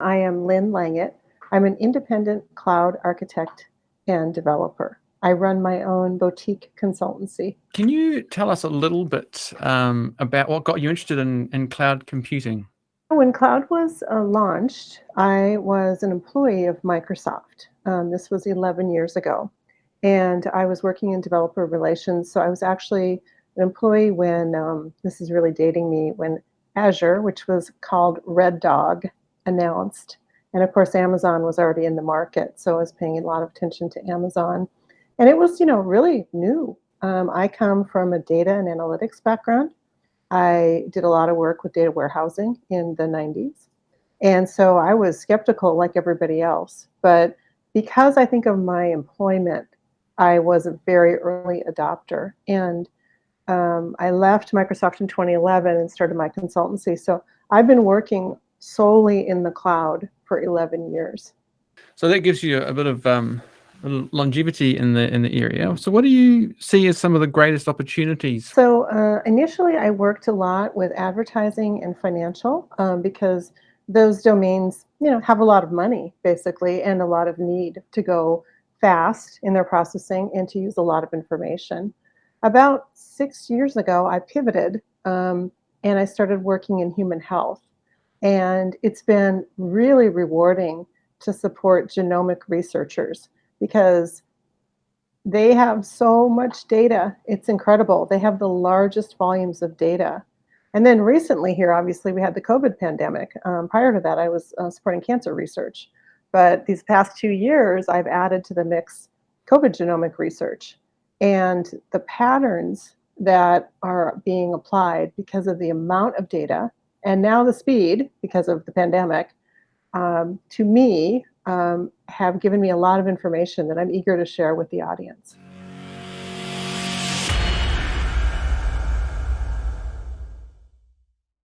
I am Lynn Langit. I'm an independent cloud architect and developer. I run my own boutique consultancy. Can you tell us a little bit um, about what got you interested in, in cloud computing? When cloud was uh, launched, I was an employee of Microsoft. Um, this was 11 years ago. And I was working in developer relations. So I was actually an employee when, um, this is really dating me, when Azure, which was called Red Dog, announced. And of course, Amazon was already in the market. So I was paying a lot of attention to Amazon. And it was, you know, really new. Um, I come from a data and analytics background. I did a lot of work with data warehousing in the 90s. And so I was skeptical like everybody else. But because I think of my employment, I was a very early adopter. And um, I left Microsoft in 2011 and started my consultancy. So I've been working solely in the cloud for 11 years. So that gives you a bit of um, longevity in the in the area. So what do you see as some of the greatest opportunities? So uh, initially, I worked a lot with advertising and financial um, because those domains, you know, have a lot of money basically and a lot of need to go fast in their processing and to use a lot of information. About six years ago, I pivoted um, and I started working in human health. And it's been really rewarding to support genomic researchers because they have so much data. It's incredible. They have the largest volumes of data. And then recently here, obviously, we had the COVID pandemic. Um, prior to that, I was uh, supporting cancer research. But these past two years, I've added to the mix COVID genomic research. And the patterns that are being applied because of the amount of data and now the speed because of the pandemic, um, to me, um, have given me a lot of information that I'm eager to share with the audience.